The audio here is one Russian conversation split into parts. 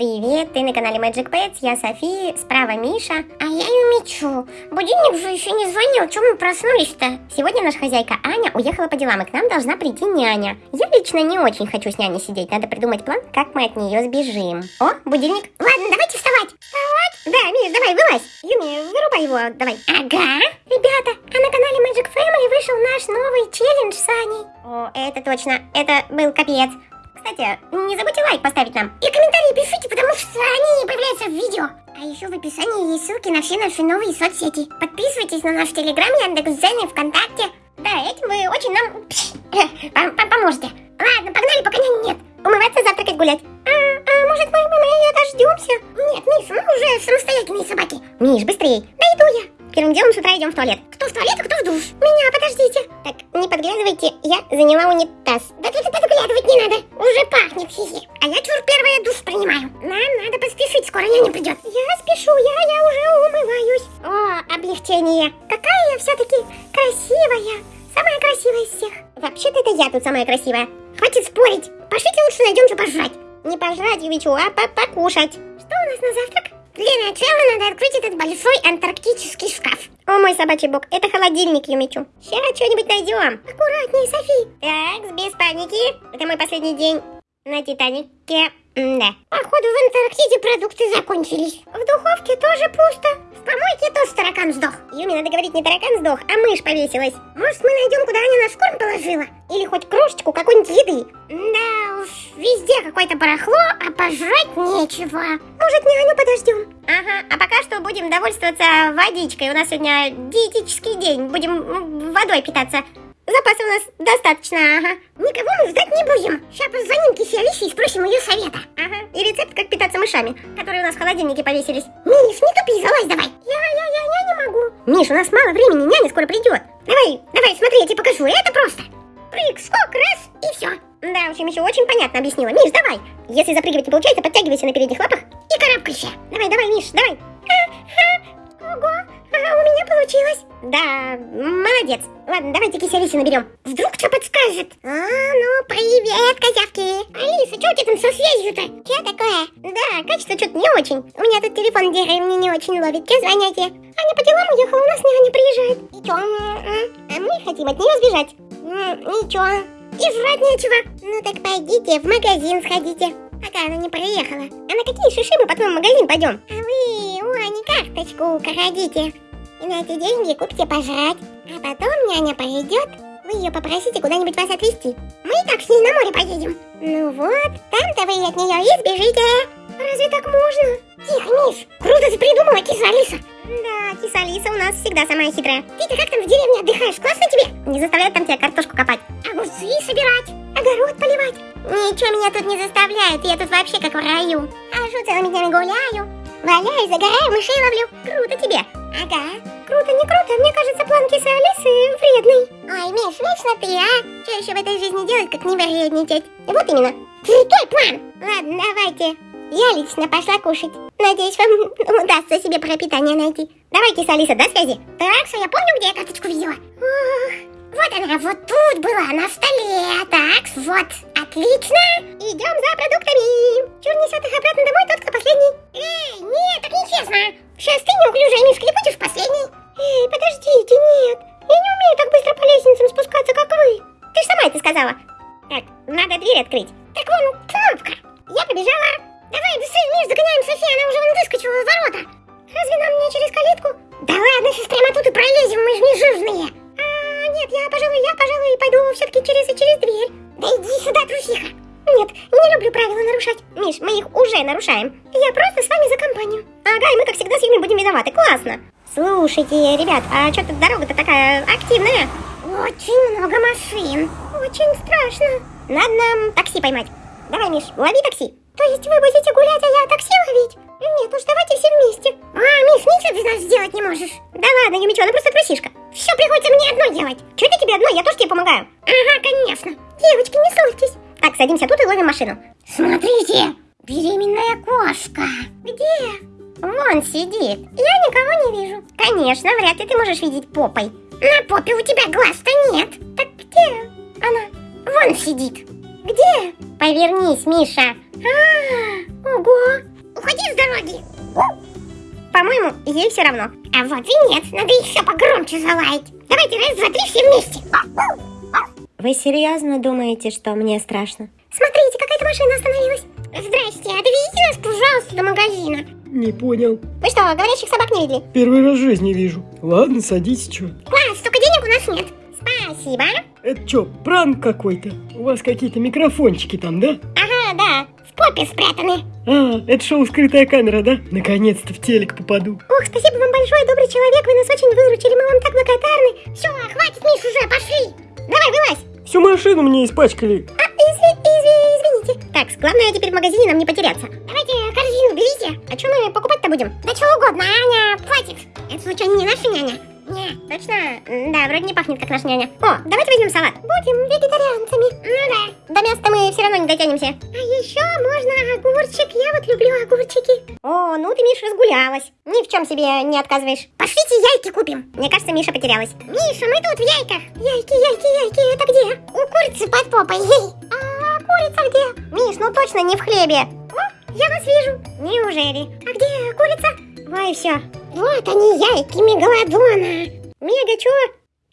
Привет, ты на канале Magic Pets, я София, справа Миша. А я Юмичу. Будильник же еще не звонил, чем мы проснулись-то? Сегодня наша хозяйка Аня уехала по делам, и к нам должна прийти няня. Я лично не очень хочу с няней сидеть, надо придумать план, как мы от нее сбежим. О, будильник. Ладно, давайте вставать. Вставать? Да, Миш, давай, вылазь. Юми, вырубай его, давай. Ага. Ребята, а на канале Magic Family вышел наш новый челлендж с Аней. О, это точно, это был капец. Кстати, не забудьте лайк поставить нам. И комментарии пишите, потому что они появляются в видео. А еще в описании есть ссылки на все наши новые соцсети. Подписывайтесь на наш Телеграм, Яндекс.Дзен и ВКонтакте. Да, этим вы очень нам поможете. Ладно, погнали, пока няни нет. Умываться, завтракать, гулять. А, а может мы, мы, мы дождемся? Нет, Миш, мы уже самостоятельные собаки. Миш, быстрей. Да иду я. Первым делом с утра идем в туалет. Кто в туалет, а кто в душ? Меня, подождите. Так, не подглядывайте, я заняла унитаз. Да тут подглядывать не надо. Уже пахнет, хихи. А я чур первая душ принимаю. Нам надо поспешить, скоро няня придет. Я спешу, я, я уже умываюсь. О, облегчение. Какая я все-таки красивая. Самая красивая из всех. Вообще-то это я тут самая красивая. Хватит спорить. Пошлите лучше найдем что пожрать. Не пожрать, Ювичу, а по покушать. Что у нас на завтрак? Для начала надо открыть этот большой антарктический шкаф. О, мой собачий бог, это холодильник, Юмичу. Сейчас что-нибудь найдем. Аккуратнее, Софи. Так, без паники. Это мой последний день на Титанике. да. Походу, в Антарктиде продукты закончились. В духовке тоже пусто. В помойке тоже таракан сдох. Юми, надо говорить, не таракан сдох, а мышь повесилась. Может, мы найдем, куда она наш корм положила? Или хоть крошечку какой-нибудь еды? Да уж, везде какое-то барахло, а пожрать нечего. Может, няню подождем? Ага, а пока что будем довольствоваться водичкой. У нас сегодня диетический день. Будем водой питаться. Запасы у нас достаточно, ага. Никого мы ждать не будем. Сейчас позвоним Алисе и спросим ее совета. Ага. И рецепт, как питаться мышами, которые у нас в холодильнике повесились. Миш, не тупи, залазь давай. Я, я, я, я не могу. Миш, у нас мало времени, няня скоро придет. Давай, давай, смотри, я тебе покажу. Это просто. Прыг, скок, раз, и все. Да, в общем, еще очень понятно объяснила. Миш, давай. Если запрыгивать не получается, подтягивайся на передних лапах и карабкайся. Давай, давай, Миш, давай. Ого, у меня получилось. Да, молодец. Ладно, давайте киселиси наберем. Вдруг что подскажет? А, ну, привет, козявки. Алиса, что у тебя там со связью-то? Что такое? Да, качество что-то не очень. У меня тут телефон деревни не очень ловит. Че звоняте? Аня по делам уехала, у нас няня приезжает. И чё? А мы хотим от нее сбежать. Ничего. И жрать нечего. Ну так пойдите, в магазин сходите. Пока она не приехала. А на какие шиши мы потом в магазин пойдем? А вы у Ани карточку украдите. И на эти деньги купите пожрать. А потом няня придет, вы ее попросите куда-нибудь вас отвезти. Мы и так с ней на море поедем. Ну вот, там-то вы от нее и сбежите. Разве так можно? Тихо, Миш, круто ты придумала, киса Алиса. Да, киса Алиса у нас всегда самая хитрая. Ты-то как там в деревне отдыхаешь? Классно тебе? Не заставляют там тебя картошку копать. Огурцы собирать, огород поливать. Ничего меня тут не заставляет, я тут вообще как в раю. Хожу целыми днями гуляю, валяюсь, загораю, мышей ловлю. Круто тебе. Ага. Круто, не круто, мне кажется, план кисы Алисы вредный. Ой, Миш, вечно ты, а? Что еще в этой жизни делать, как не вредничать? Вот именно. Крутой план. Ладно, давайте. Я лично пошла кушать. Надеюсь, вам удастся себе пропитание найти. Давай, киса Алиса, до связи. Так, что я помню, где я карточку видела. Ох, вот она, вот тут была, на столе. Так, вот. Отлично. Идем за продуктами. Чур несет их обратно домой тот, кто последний. Эй, нет, так нечестно. Сейчас ты неуклюжая мишка и будешь последний. Эй, подождите, нет. Я не умею так быстро по лестницам спускаться, как вы. Ты же сама это сказала. Так, надо дверь открыть. Так вон, кнопка. Я побежала. Давай, быстрее, Миш, догоняем Софию, она уже вон выскочила из ворота. Разве нам не через калитку? Да ладно, сейчас прямо тут и пролезем, мы же не жирные. А, нет, я, пожалуй, я, пожалуй, пойду все-таки через и через дверь. Да иди сюда, трусиха. Нет, не люблю правила нарушать. Миш, мы их уже нарушаем. Я просто с вами за компанию. Ага, и мы, как всегда, с Юми будем виноваты. Классно. Слушайте, ребят, а что тут дорога-то такая активная? Очень много машин. Очень страшно. Надо нам такси поймать. Давай, Миш, лови такси. То есть вы будете можешь. Да ладно, Юмичо, она просто трусишка. Все приходится мне одной делать. Че это тебе одной? Я тоже тебе помогаю. Ага, конечно. Девочки, не ссорьтесь. Так, садимся тут и ловим машину. Смотрите, беременная кошка. Где? Вон сидит. Я никого не вижу. Конечно, вряд ли ты можешь видеть попой. На попе у тебя глаз-то нет. Так где она? Вон сидит. Где? Повернись, Миша. А, ого, дороги. По-моему, ей все равно. А вот и нет, надо еще погромче залаять. Давайте раз, два, три, все вместе. Вы серьезно думаете, что мне страшно? Смотрите, какая-то машина остановилась. Здрасте, а довезите нас, пожалуйста, до магазина. Не понял. Вы что, говорящих собак не видели? Первый раз в жизни вижу. Ладно, садитесь, чё. Класс, только денег у нас нет. Спасибо. Это чё, пранк какой-то? У вас какие-то микрофончики там, да? Ага, да, попе спрятаны. А, это шоу «Скрытая камера», да? Наконец-то в телек попаду. Ух, спасибо вам большое, добрый человек, вы нас очень выручили, мы вам так благодарны. Все, хватит, Миш, уже, пошли. Давай, вылазь. Всю машину мне испачкали. А, изви, изви, извините. Так, главное теперь в магазине нам не потеряться. Давайте корзину берите. А что мы покупать-то будем? Да что угодно, Аня, хватит. Это случайно не наша няня? Точно? Да, вроде не пахнет, как наша няня. О, давайте возьмем салат. Будем вегетарианцами. Ну да. До мяса мы все равно не дотянемся. А еще можно огурчик. Я вот люблю огурчики. О, ну ты, Миша, разгулялась. Ни в чем себе не отказываешь. Пошлите яйки купим. Мне кажется, Миша потерялась. Миша, мы тут в яйках. Яйки, яйки, яйки, это где? У курицы под попой. А курица где? Миш, ну точно не в хлебе. О, я вас вижу. Неужели? А где курица? Ой, все. Вот они, яйки мегалодона. Мега чё?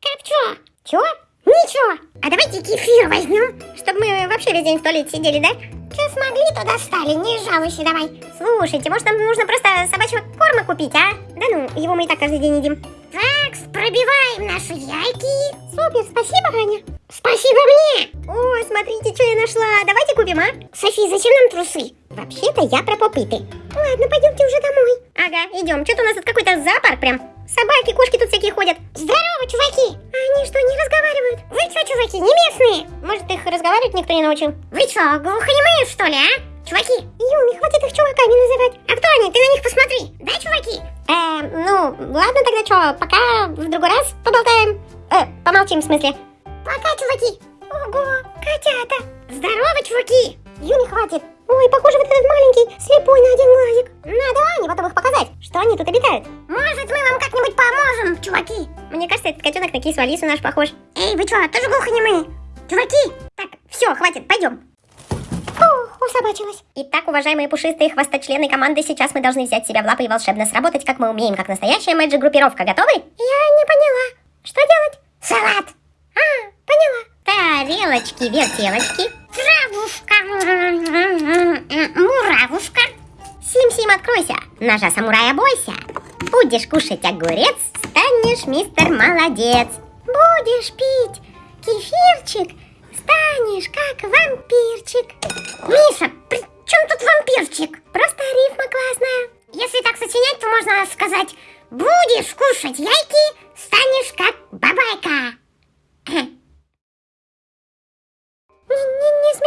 Как чё? Чё? Ничего. А давайте кефир возьмем, чтобы мы вообще весь день в туалете сидели, да? Что смогли, то достали, не жалуйся давай. Слушайте, может нам нужно просто собачьего корма купить, а? Да ну, его мы и так каждый день едим. Так, пробиваем наши яйки. Супер, спасибо, Аня. Спасибо мне. О, смотрите, что я нашла. Давайте купим, а? Софи, зачем нам трусы? Вообще-то я про попыты. Ладно, пойдемте уже домой. Ага, идем. Что-то у нас тут какой-то зоопарк прям. Собаки, кошки тут всякие ходят. Здорово, чуваки! А они что, не разговаривают? Вы что, чуваки, не местные? Может, их разговаривать никто не научил? Вы что, глухонемые, что ли, а? Чуваки, Юми, хватит их чуваками называть. А кто они? Ты на них посмотри. Да, чуваки? Эм, ну, ладно тогда что, пока в другой раз поболтаем. Э, помолчим, в смысле. Пока, чуваки. Ого, котята. Здорово, чуваки. Юми, хватит. Ой, похоже, вот этот маленький слепой на один глазик. Надо Ане потом их показать, что они тут обитают. Может, мы вам как-нибудь поможем, чуваки? Мне кажется, этот котенок на кису Алису наш похож. Эй, вы что, тоже глухонемые? Чуваки! Так, все, хватит, пойдем. Фух, усобачилась. Итак, уважаемые пушистые хвосточлены команды, сейчас мы должны взять себя в лапы и волшебно сработать, как мы умеем, как настоящая мэджик-группировка. Готовы? Я не поняла. Что делать? Салат. А, поняла. Тарелочки, вертелочки. Травушка. Муравушка. Сим-Сим, откройся. Ножа самурая бойся. Будешь кушать огурец, станешь мистер молодец. Будешь пить кефирчик, станешь как вампирчик. Миша, при чем тут вампирчик? Просто рифма классная. Если так сочинять, то можно сказать Будешь кушать яйки, станешь как бабайка.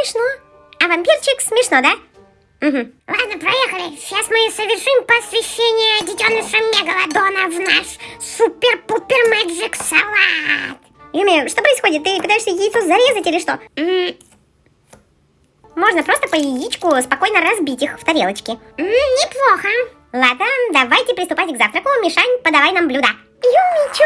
Смешно. А вампирчик смешно, да? Угу. Ладно, проехали. Сейчас мы совершим посвящение детеныша Мегалодона в наш супер-пупер мэджик салат. Юми, что происходит? Ты пытаешься яйцо зарезать или что? М, Можно просто по яичку спокойно разбить их в тарелочке. неплохо. Ладно, давайте приступать к завтраку. Мишань, подавай нам блюдо. Юмичу.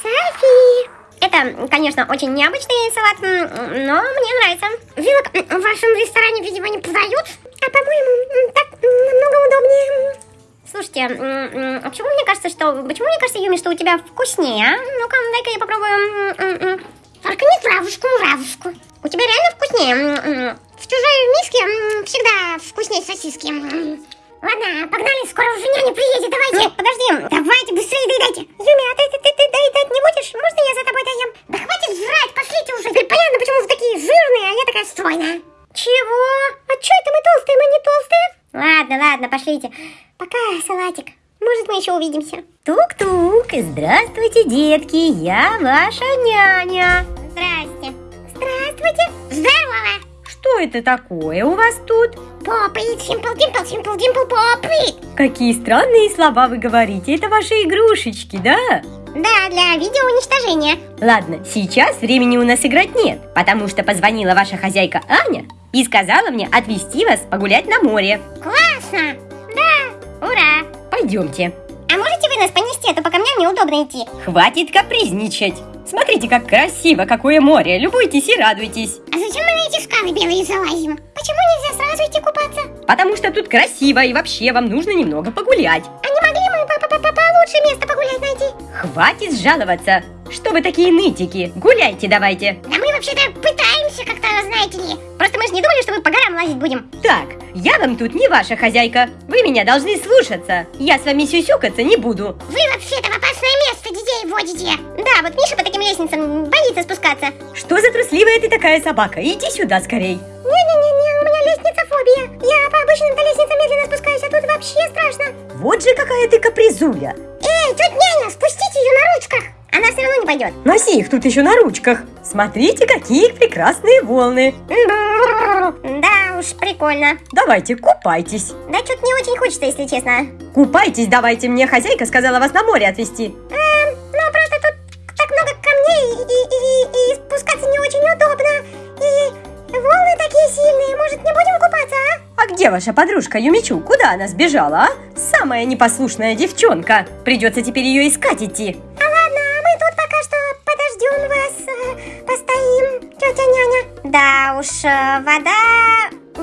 Софи. Это, конечно, очень необычный салат, но мне нравится. Вилок в вашем ресторане, видимо, не подают. А по-моему, так намного удобнее. Слушайте, а почему мне кажется, что... Почему мне кажется, Юми, что у тебя вкуснее, а? Ну-ка, дай-ка я попробую. Только не травушку, муравушку. У тебя реально вкуснее. В чужой миске всегда вкуснее сосиски. Ладно, погнали, скоро уже няня приедет, давайте. Нет, подожди. Давайте, быстрее доедайте. Юми, а ты, ты, ты, ты доедать не будешь? Можно я за тобой доем? Да хватит жрать, пошлите уже. Теперь понятно, почему вы такие жирные, а я такая стройная. Чего? А что это мы толстые, мы не толстые? Ладно, ладно, пошлите. Пока, салатик. Может, мы еще увидимся. Тук-тук, здравствуйте, детки, я ваша няня. Здрасте. Здравствуйте. Здорово. Что это такое у вас тут? Попы, симпл, димпл, симпл, димпл, попы. Какие странные слова вы говорите, это ваши игрушечки, да? Да, для видеоуничтожения. Ладно, сейчас времени у нас играть нет, потому что позвонила ваша хозяйка Аня и сказала мне отвезти вас погулять на море. Классно. Да, ура. Пойдемте. А можете вы нас понести, а то по камням неудобно идти. Хватит капризничать. Смотрите, как красиво, какое море. Любуйтесь и радуйтесь. А зачем мы скалы белые залазим? Почему нельзя сразу идти купаться? Потому что тут красиво и вообще вам нужно немного погулять. А не могли мы по- по- по- получше место погулять найти? Хватит жаловаться. Что вы такие нытики? Гуляйте давайте. Да мы вообще-то пытаемся как-то, знаете ли. Просто мы же не думали, что мы по горам лазить будем. Так, я вам тут не ваша хозяйка. Вы меня должны слушаться. Я с вами сюсюкаться не буду. Вы вообще-то в опасное детей водите. Да, вот Миша по таким лестницам боится спускаться. Что за трусливая ты такая собака? Иди сюда скорей. Не-не-не, у меня лестница фобия. Я по обычным лестницам медленно спускаюсь, а тут вообще страшно. Вот же какая ты капризуля. Эй, тетя няня, спустите ее на ручках. Она все равно не пойдет. Носи их тут еще на ручках. Смотрите, какие прекрасные волны. Да уж, прикольно. Давайте, купайтесь. Да что-то не очень хочется, если честно. Купайтесь, давайте. Мне хозяйка сказала вас на море отвезти. Эм, ну просто тут так много камней и, и, и, и спускаться не очень удобно. И волны такие сильные, может не будем купаться, а? А где ваша подружка Юмичу? Куда она сбежала, а? Самая непослушная девчонка. Придется теперь ее искать идти. А ладно, мы тут пока что подождем вас, э, постоим, тетя няня. Да уж, э, вода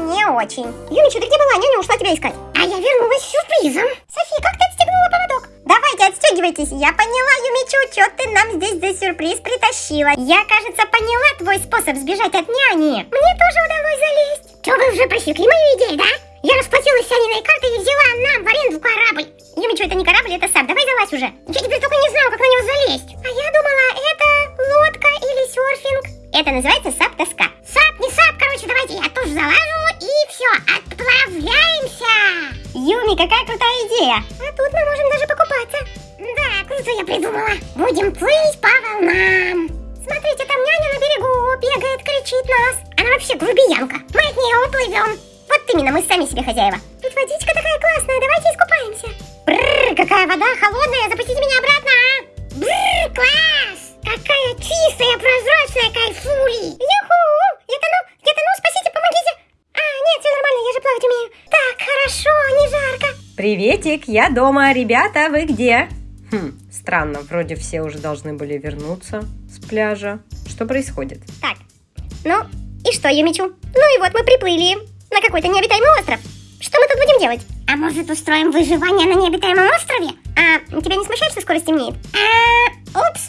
не очень. Юмичу, ты где была? Няня ушла тебя искать. А я вернулась с сюрпризом. София, как ты отстегнула поводок? Давайте, отстегивайтесь. Я поняла, Юмичу, что ты нам здесь за сюрприз притащила. Я, кажется, поняла твой способ сбежать от няни. Мне тоже удалось залезть. Что, вы уже просекли мою идею, да? Я расплатилась с Аниной картой и взяла нам в аренду корабль. Юмичу, это не корабль, это сап. Давай залазь уже. Я теперь только не знаю, как на него залезть. А я думала, это лодка или серфинг. Это называется сап-тоска. Сап, не сап, короче, давайте я тоже залажу и все, отправляемся. Юми, какая крутая идея. А тут мы можем даже покупаться. Да, круто я придумала. Будем плыть по волнам. Смотрите, там няня на берегу бегает, кричит нас. Она вообще грубиянка. Мы от нее уплывем. Вот именно, мы сами себе хозяева. Тут водичка такая классная, давайте искупаемся. Бррр, какая вода холодная, запустите меня обратно. а? Бррр, класс! Какая чистая, прозрачная кайфули. Юху! Это ну, где-то ну, спасите, помогите. А, нет, все я умею. Так, хорошо, не жарко. Приветик, я дома. Ребята, вы где? Хм, странно, вроде все уже должны были вернуться с пляжа. Что происходит? Так, ну и что, Юмичу? Ну и вот мы приплыли на какой-то необитаемый остров. Что мы тут будем делать? А может устроим выживание на необитаемом острове? А тебя не смущает, что скоро стемнеет? А, упс,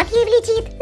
потеряла. Вот ей влетит.